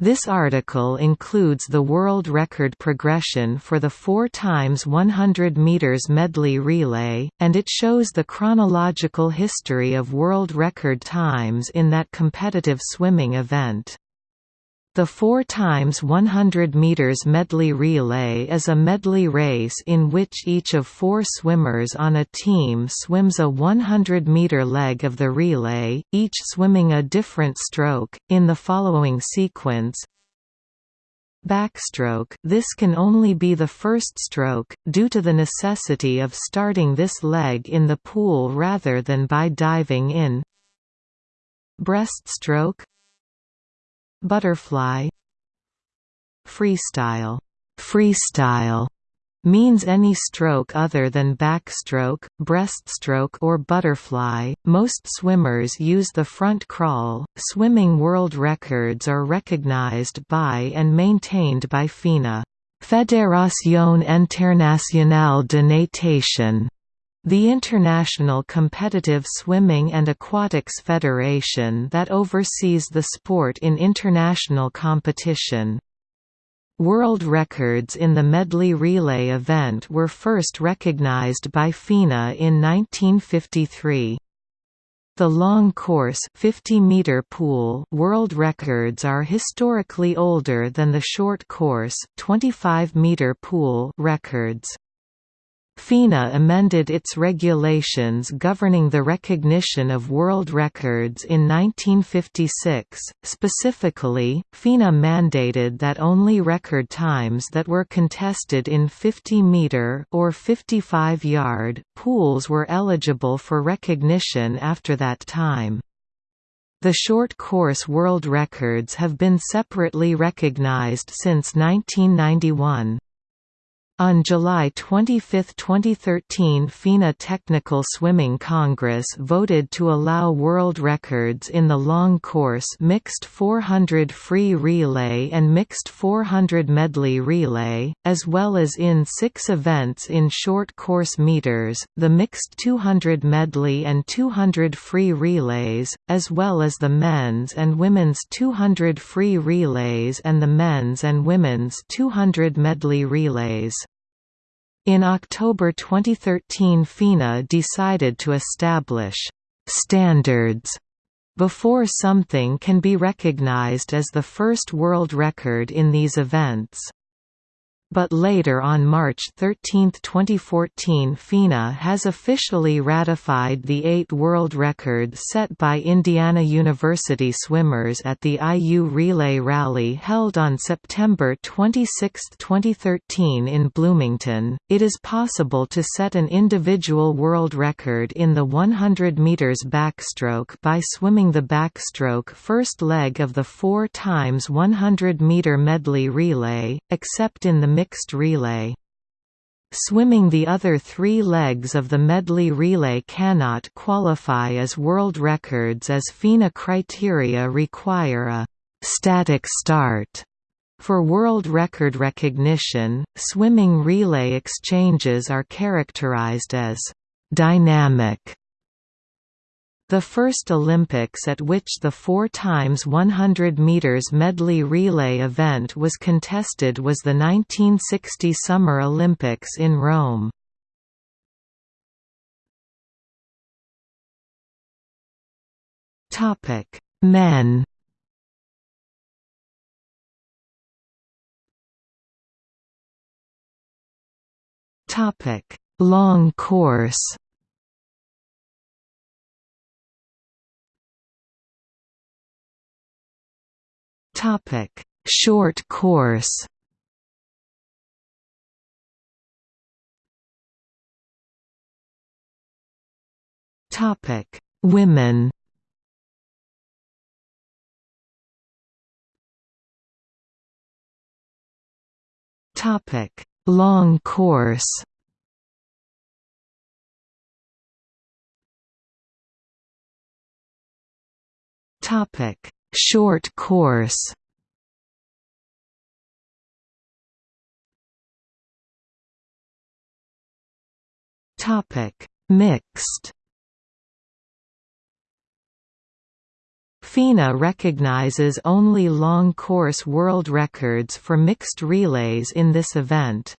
This article includes the world record progression for the 4 times 100 meters medley relay, and it shows the chronological history of world record times in that competitive swimming event. The 4 times 100 meters medley relay is a medley race in which each of four swimmers on a team swims a 100-meter leg of the relay, each swimming a different stroke, in the following sequence. Backstroke this can only be the first stroke, due to the necessity of starting this leg in the pool rather than by diving in. Breaststroke Butterfly Freestyle freestyle means any stroke other than backstroke, breaststroke or butterfly. Most swimmers use the front crawl. Swimming world records are recognized by and maintained by FINA, Fédération Internationale de Natation. The International Competitive Swimming and Aquatics Federation that oversees the sport in international competition. World records in the medley relay event were first recognized by FINA in 1953. The long course 50 meter pool world records are historically older than the short course 25 meter pool records. FINA amended its regulations governing the recognition of world records in 1956. Specifically, FINA mandated that only record times that were contested in 50 meter or 55 yard pools were eligible for recognition after that time. The short course world records have been separately recognized since 1991. On July 25, 2013 FINA Technical Swimming Congress voted to allow world records in the long course mixed 400 free relay and mixed 400 medley relay, as well as in six events in short course meters, the mixed 200 medley and 200 free relays, as well as the men's and women's 200 free relays and the men's and women's 200 medley relays. In October 2013 FINA decided to establish «standards» before something can be recognized as the first world record in these events. But later on March 13, 2014 FINA has officially ratified the eight world records set by Indiana University swimmers at the IU Relay Rally held on September 26, 2013 in Bloomington. It is possible to set an individual world record in the 100 meters backstroke by swimming the backstroke first leg of the 4 times 100 meter medley relay, except in the mixed relay. Swimming the other three legs of the medley relay cannot qualify as world records as FINA criteria require a «static start» For world record recognition, swimming relay exchanges are characterized as «dynamic» The first Olympics at which the 4 times 100 meters medley relay event was contested was the 1960 Summer Olympics in Rome. Topic: Men. Topic: Long course. Topic: Short course. Topic: Women. Topic: Long course. Topic: Short course Topic: Mixed. FINA recognizes only long course world records for mixed relays in this event.